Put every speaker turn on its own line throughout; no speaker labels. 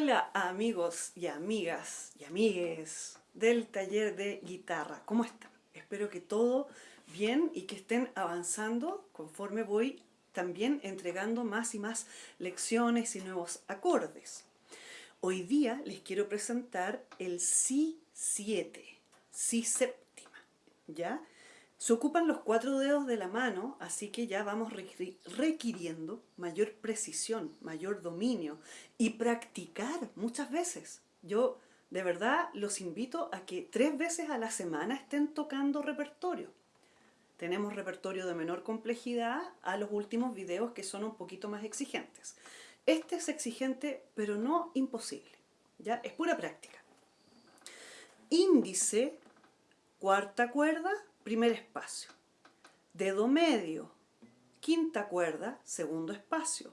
Hola amigos y amigas y amigues del taller de guitarra, ¿cómo están? Espero que todo bien y que estén avanzando conforme voy también entregando más y más lecciones y nuevos acordes. Hoy día les quiero presentar el Si 7, Si séptima, ¿ya? Se ocupan los cuatro dedos de la mano, así que ya vamos requiriendo mayor precisión, mayor dominio y practicar muchas veces. Yo de verdad los invito a que tres veces a la semana estén tocando repertorio. Tenemos repertorio de menor complejidad a los últimos videos que son un poquito más exigentes. Este es exigente, pero no imposible. ¿ya? Es pura práctica. Índice, cuarta cuerda, primer espacio. Dedo medio, quinta cuerda, segundo espacio.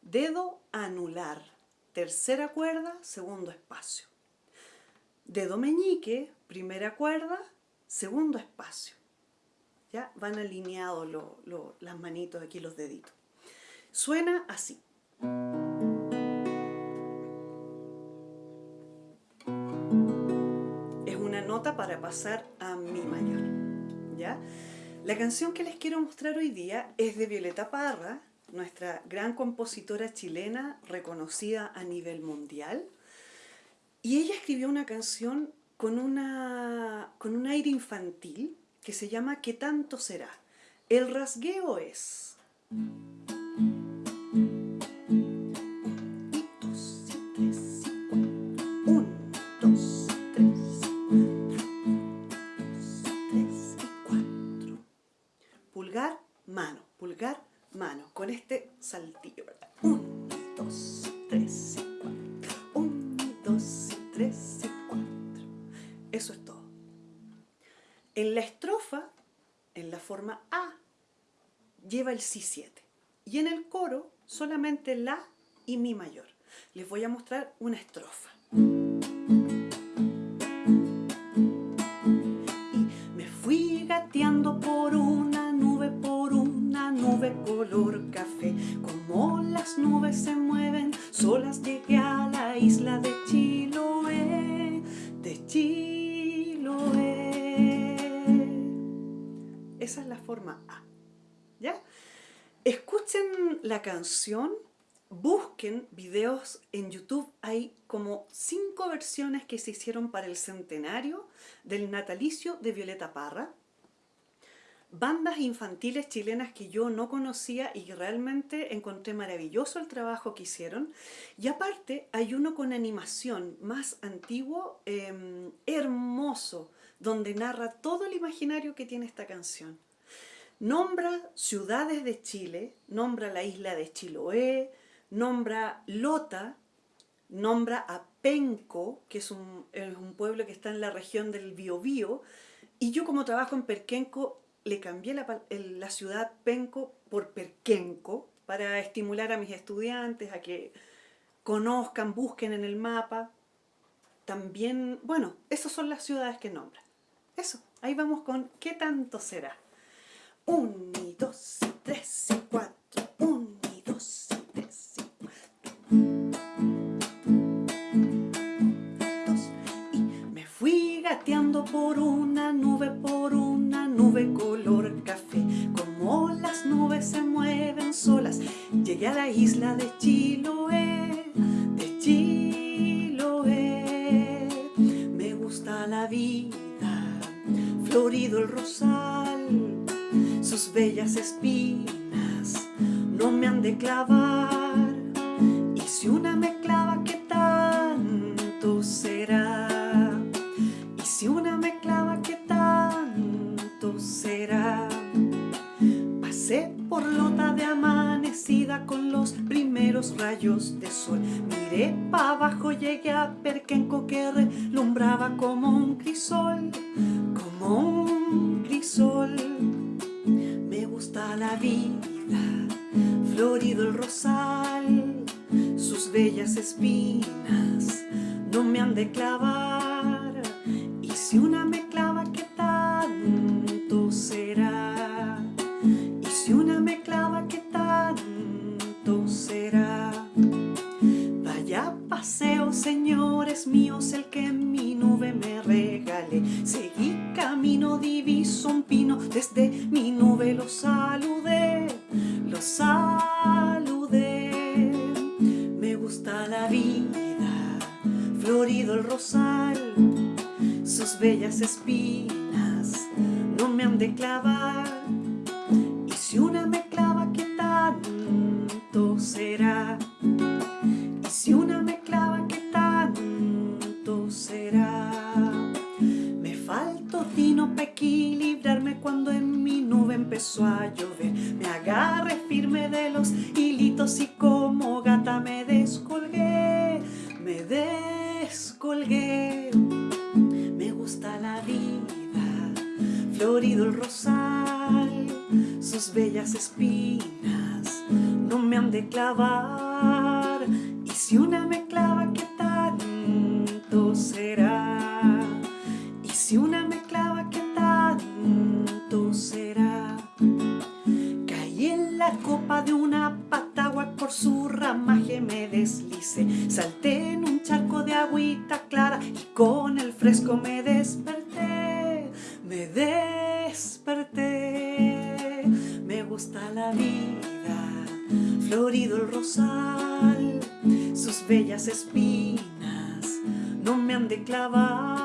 Dedo anular, tercera cuerda, segundo espacio. Dedo meñique, primera cuerda, segundo espacio. Ya van alineados las manitos aquí, los deditos. Suena así. Es una nota para pasar a mi mayor. La canción que les quiero mostrar hoy día es de Violeta Parra, nuestra gran compositora chilena reconocida a nivel mundial. Y ella escribió una canción con, una, con un aire infantil que se llama ¿Qué tanto será? El rasgueo es... pulgar, mano, con este saltillo, ¿verdad? Un, dos, tres y cuatro. Un, dos, tres y cuatro. Eso es todo. En la estrofa, en la forma A, lleva el Si7. Y en el coro, solamente La y Mi mayor. Les voy a mostrar una estrofa. Esa es la forma A. ¿Ya? Escuchen la canción, busquen videos en YouTube, hay como cinco versiones que se hicieron para el centenario del natalicio de Violeta Parra bandas infantiles chilenas que yo no conocía y realmente encontré maravilloso el trabajo que hicieron. Y aparte hay uno con animación más antiguo, em, hermoso, donde narra todo el imaginario que tiene esta canción. Nombra ciudades de Chile, nombra la isla de Chiloé, nombra Lota, nombra a Penco, que es un, es un pueblo que está en la región del Biobío, y yo como trabajo en Perquenco le cambié la, ciudad Penco por Perquenco para estimular a mis estudiantes a que conozcan, busquen en el mapa. También, bueno, esas son las ciudades que nombran. Eso, ahí vamos con ¿qué tanto será? Un, y dos, y tres, y cuatro. Vida Florido el rosal Sus bellas espinas No me han de clavar de sol. Miré pa' abajo, llegué a Perquenco que relumbraba como un crisol, como un crisol. Me gusta la vida, florido el rosal, sus bellas espinas no me han de clavar. Desde mi nube lo saludé, lo saludé. Me gusta la vida, florido el rosal, sus bellas espinas no me han de clavar. Y si una me clava, ¿qué tanto será? Y si una me clava, ¿qué tanto será? A llover. Me agarré firme de los hilitos y como gata me descolgué, me descolgué. Me gusta la vida, florido el rosal, sus bellas espinas no me han de clavar. Y si una me una patagua, por su ramaje me deslicé. Salté en un charco de agüita clara y con el fresco me desperté. Me desperté. Me gusta la vida, florido el rosal, sus bellas espinas no me han de clavar.